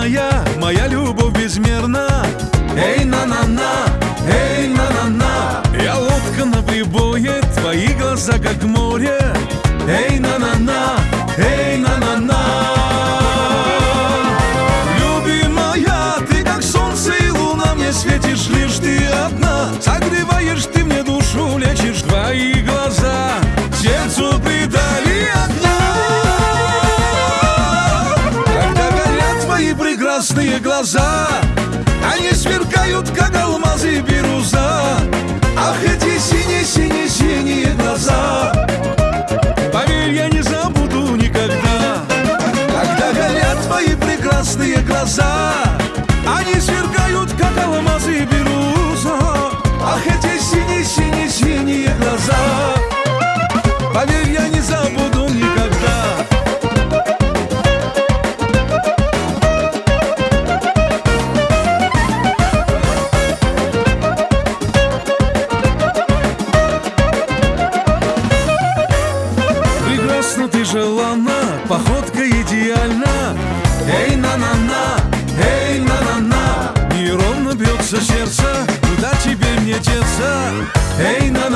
безмерная, моя любовь безмерна. Эй, на-на-на, эй, на-на-на, я лодка на прибое, твои глаза как море. Эй, на-на-на, эй, на-на-на. Любимая, ты как солнце и луна, мне светишь лишь ты одна. Согрей прекрасные глаза. Они сверкают, как алмазы бирюза. Ах, эти синие-синие-синие глаза. Поверь, я не забуду никогда. Когда горят твои прекрасные глаза Они сверкают, как алмазы бирюза. Ах, эти синие-синие-синие глаза. Поверь, я не забуду желанна, походка идеальна. Эй, на-на-на, эй, на-на-на. Неровно бьется сердце, куда тебе мне деться? Эй, на-на-на,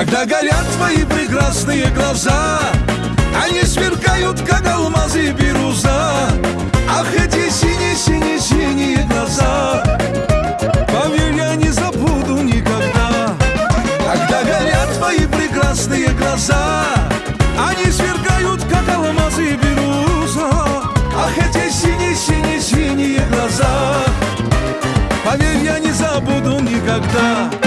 когда горят твои прекрасные глаза Они сверкают, как алмазы и Ах, эти синие-синие-синие глаза. Поверь, я не забуду никогда. Когда горят твои прекрасные глаза Они сверкают, как алмазы и Ах, эти синие-синие-синие глаза. Поверь, я не забуду никогда